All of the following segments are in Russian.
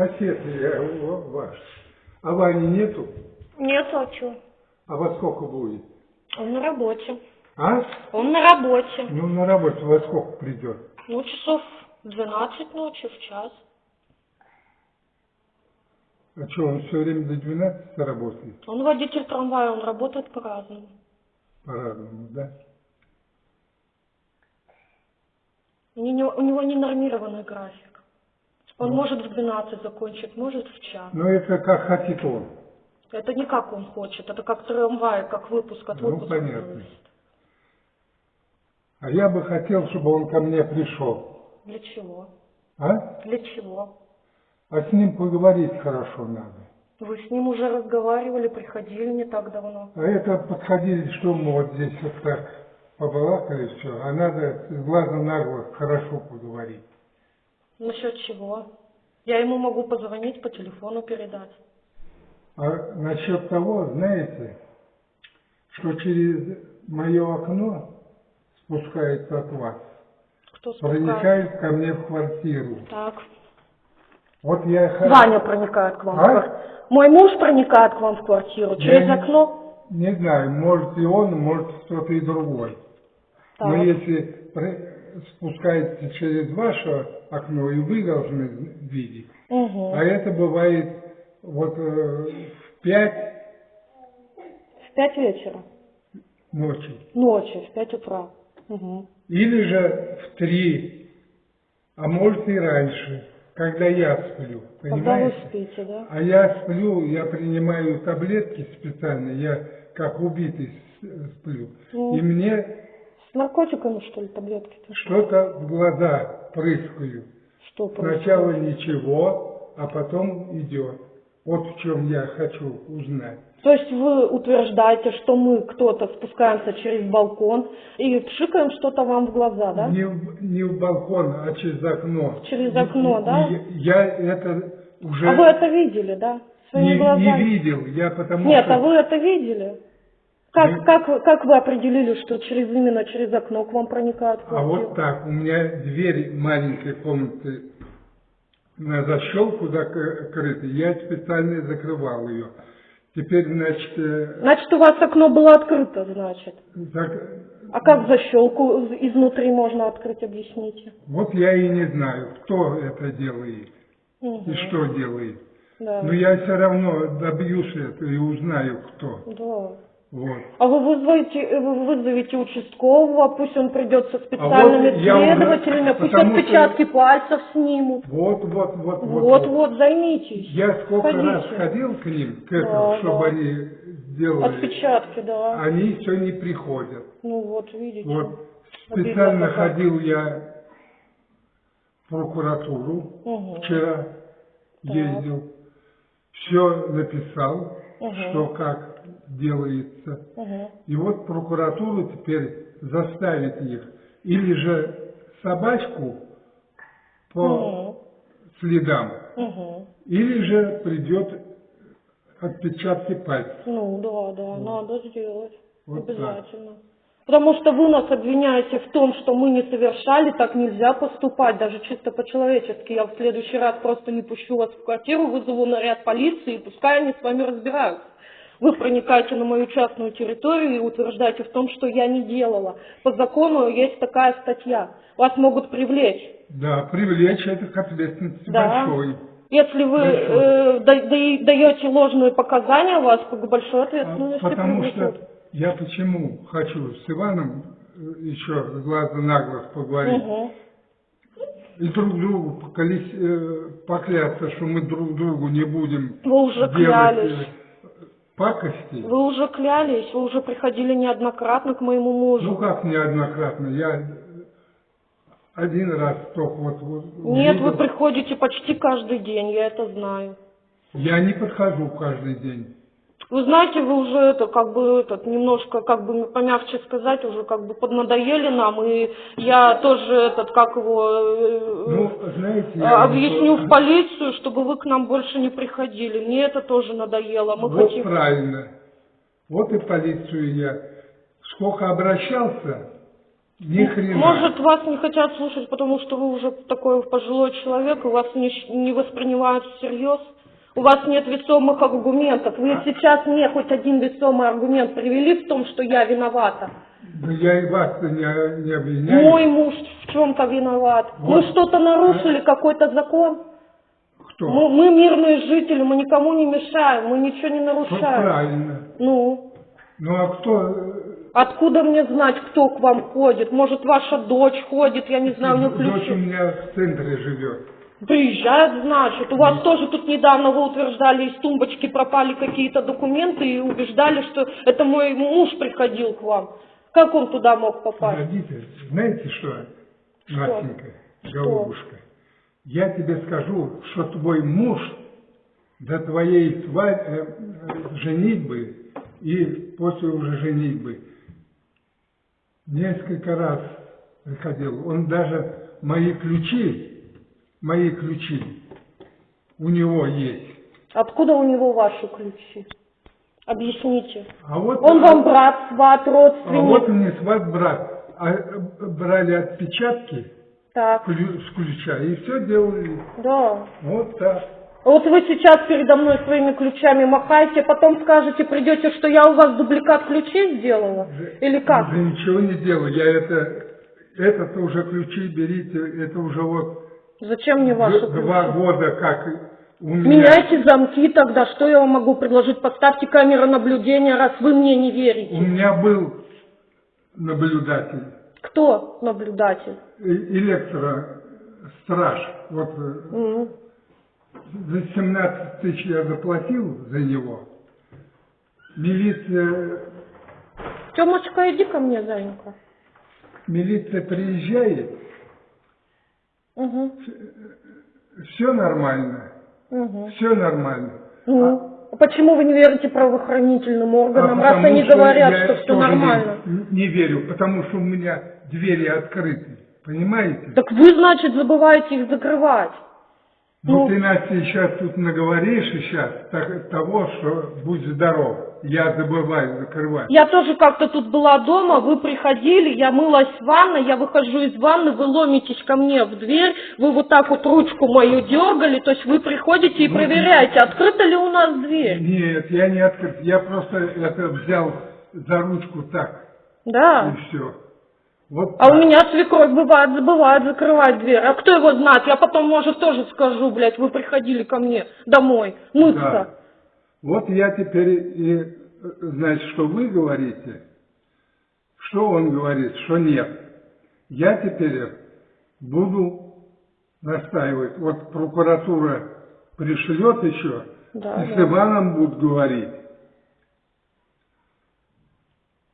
Сосед я ва- ваш. А Вани нету? Нет, а что? А во сколько будет? Он на работе. А? Он на работе. Ну, на работу во сколько придет? Ну, часов в 12 ночи, в час. А что, он все время до 12 работает? Он водитель трамвая, он работает по-разному. По-разному, да? У него, у него не нормированный график. Он Ну. может в 12 закончить, может в час. Ну, это как хотит он. Это не как он хочет, это как трамвай, как выпуск от Ну, выпуска. понятно. зависит. А я бы хотел, чтобы он ко мне пришел. Для чего? А? Для чего? А с ним поговорить хорошо надо. Вы с ним уже разговаривали, приходили не так давно. А это подходили, что мы вот здесь вот так побалакали все, а надо с глаза на глаз хорошо поговорить. Насчет чего? Я ему могу позвонить, по телефону передать. А насчет того, знаете, что через мое окно спускается от вас, Кто спускает? проникает ко мне в квартиру. Так. Вот я... Ваня проникает к вам. в А? квартиру. Мой муж проникает к вам в квартиру через не- окно. Не знаю, может и он, может кто-то и другой. Но Так. если пр- спускается через ваше окно, и вы должны видеть. Мгм. А это бывает вот э, в пять В пять вечера. ночи. Ночи, в пять утра. Мгм. Или же в три, а может и раньше, когда я сплю. Когда вы Понимаете? спите, да? А я сплю, я принимаю таблетки специально, я как убитый сплю. Ну. И мне С наркотиками, что ли, таблетки? что-то в глаза прыскаю. Что происходит? Сначала ничего, а потом идет. Вот в чем я хочу узнать. То есть вы утверждаете, что мы кто-то спускаемся через балкон и пшикаем что-то вам в глаза, да? Не, в, не в балкон, а через окно. Через окно, да? и Я это уже А вы это видели, да? Своими не, не глазами? видел. Я потому Нет, что... а вы это видели? Как, Мы- как, вы- как вы определили, что через именно через окно к вам проникают А вот так, у меня дверь маленькой комнаты на защелку закрыта, я специально закрывал ее. Теперь, значит, э, Значит, у вас окно было открыто, значит. зак- А как защелку изнутри можно открыть, объясните? вот я и не знаю, кто это делает Мгм. и что делает. Да. Но я все равно добьюсь этого и узнаю, кто. Да. Вот. А вы вызовете, вы вызовете участкового, пусть он придет со специальными А вот я уже- следователями, пусть потому что- отпечатки пальцев снимут. Вот, вот, вот, вот. Вот-вот, займитесь. Я сколько Ходите. раз ходил к ним, к этому, Да, чтобы да. они сделали. Отпечатки, да. Они все не приходят. Ну вот, видите. Вот Обидно специально как. ходил я в прокуратуру Мгм. вчера, ездил, все написал, Мгм. что как делается. Мгм. И вот прокуратура теперь заставит их или же собачку по Мгм. следам, Мгм. или же придет отпечатки пальцев. Ну да, да, надо сделать. Вот так. Обязательно. Потому что вы нас обвиняете в том, что мы не совершали, так нельзя поступать, даже чисто по-человечески. Я в следующий раз просто не пущу вас в квартиру, вызову наряд полиции, и пускай они с вами разбираются. Вы проникаете на мою частную территорию и утверждаете в том, что я не делала. По закону есть такая статья. Вас могут привлечь. Да, привлечь это к ответственности Да. большой. Если вы э, да- да- даете ложные показания, вас к большой А, ответственности Потому привлекут. что я почему хочу с Иваном э, еще с глаза на глаз поговорить Мгм. и друг другу поколись- э, поклясться, что мы друг другу не будем Вы уже делать клялись. Пакости. Вы уже клялись, вы уже приходили неоднократно к моему мужу. Ну как неоднократно, я один раз только вот, вот Нет, увидел. вы приходите почти каждый день, я это знаю. Я не подхожу каждый день. Вы знаете, вы уже это, как бы, этот, немножко, как бы, помягче сказать, уже как бы поднадоели нам, и я тоже, этот, как его, э, Ну, знаете, э, объясню скажу, в полицию, чтобы вы к нам больше не приходили. Мне это тоже надоело. Мы вот хотим... правильно. Вот и полицию я сколько обращался, Ни хрена. Может, вас не хотят слушать, потому что вы уже такой пожилой человек, и вас не, не воспринимают всерьез. У вас нет весомых аргументов. Вы А. сейчас мне хоть один весомый аргумент привели в том, что я виновата. Да я и вас не, не обвиняю. Мой муж в чем-то виноват. Мы Вот. что-то нарушили, какой-то закон. Кто? Мы, мы мирные жители, мы никому не мешаем, мы ничего не Вот нарушаем. правильно. Ну, Ну а кто? откуда мне знать, кто к вам ходит? Может, ваша дочь ходит, я не знаю, у нее Дочь у ключи. меня в центре живет. Приезжает, значит. У вас тоже тут недавно вы утверждали, из тумбочки пропали какие-то документы и убеждали, что это мой муж приходил к вам. Как он туда мог попасть? Погодите, знаете что, Настенька, Что? голубушка? Я тебе скажу, что твой муж до твоей сва- э, э, женитьбы и после уже женитьбы несколько раз приходил. Он даже мои ключи, мои ключи у него есть. Откуда у него ваши ключи? Объясните. А вот, Он вам брат, сват, а вот родственник. мне сват брат, а, э, брали отпечатки Так, с ключа и все делали. да. Вот так. Вот вы сейчас передо мной своими ключами махаете, потом скажете, придете, что я у вас дубликат ключей сделала? Или как? Да ничего не делаю. Я это, этот уже ключи берите, это уже вот Зачем мне ваши два года как у меня. Меняйте замки тогда, что я вам могу предложить? Поставьте камеру наблюдения, раз вы мне не У верите. меня был наблюдатель, Кто наблюдатель? электростраж. Вот М. за 17 тысяч я заплатил за него. Милиция, Тёмочка, иди ко мне, зайенька. милиция приезжает, Угу. все нормально, Угу. все нормально. Ну, а почему вы не верите правоохранительным органам, А раз они что говорят, я что все нормально? Не, не верю, потому что у меня двери открыты. Понимаете? Так вы, значит, забываете их закрывать. Ну, ну- ты, Настя, сейчас тут наговоришь сейчас так- того, что будь здоров. Я забываю закрывать. Я тоже как-то тут была дома, вы приходили, я мылась в ванной, я выхожу из ванны, вы ломитесь ко мне в дверь, вы вот так вот ручку мою дергали, то есть вы приходите и Ну, проверяете, открыта ли у нас дверь. Нет, я не открыт. Я просто это взял за ручку так. Да. И все. Вот А у так. меня свекровь бывает, забывает закрывать дверь. А кто его знает? Я потом, может, тоже скажу, блядь, вы приходили ко мне домой мыться. Да. Вот я теперь и, э, значит, что вы говорите, что он говорит, что нет. Я теперь буду настаивать. Вот прокуратура пришлет еще, Да, и с да. Иваном будут говорить.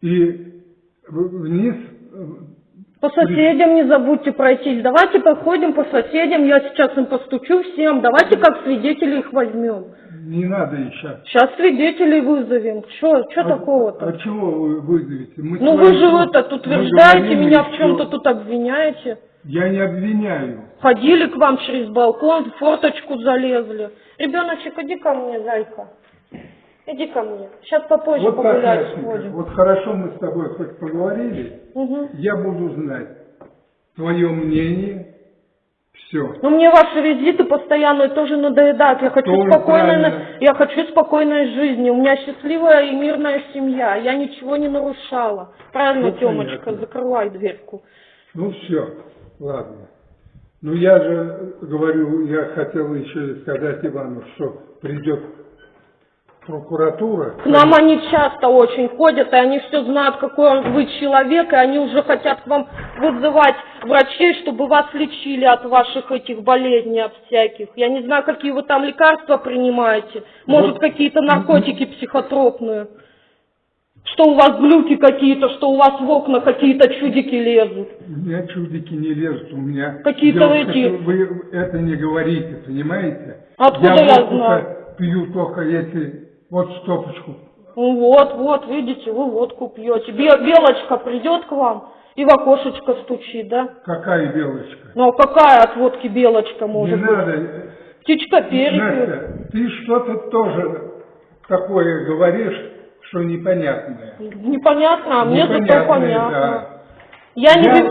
И вниз, э, По соседям не забудьте пройтись. Давайте походим по соседям, я сейчас им постучу всем. Давайте как свидетелей их возьмем. Не надо еще. Сейчас свидетелей вызовем. Что, что такого-то? А чего вы вызовете? Мы Ну вы же тут это утверждаете, меня в чем-то тут обвиняете. Я не обвиняю. Ходили к вам через балкон, в форточку залезли. Ребеночек, иди ко мне, зайка. Иди ко мне. Сейчас попозже Вот погулять сходим. вот хорошо мы с тобой хоть поговорили, Мгм. я буду знать твое мнение, все. Но мне ваши визиты постоянно тоже надоедают. Я хочу Тоже спокойной, правильно. я хочу спокойной жизни. У меня счастливая и мирная семья. Я ничего не нарушала. Правильно, Ну, Темочка, понятно. закрывай дверку. Ну все, ладно. Ну я же говорю, я хотел еще сказать Ивану, что придет прокуратура. К нам они часто очень ходят, и они все знают, какой вы человек, и они уже хотят к вам вызывать врачей, чтобы вас лечили от ваших этих болезней, от всяких. Я не знаю, какие вы там лекарства принимаете. Может, Вот. какие-то наркотики психотропные. Что у вас глюки какие-то, что у вас в окна какие-то чудики лезут. У меня чудики не лезут, у меня... Какие-то эти- Вы это не говорите, понимаете? Откуда я водку-то знаю? пью только если вот стопочку. Ну вот, вот, видите, вы водку пьете. Бе- Белочка придет к вам и в окошечко стучит, да? Какая белочка? Ну а какая от водки белочка может не быть? надо. Птичка перепель. Настя, ты что-то тоже такое говоришь, что непонятное. Непонятно, а мне зато понятно. да. Я не Я- ви-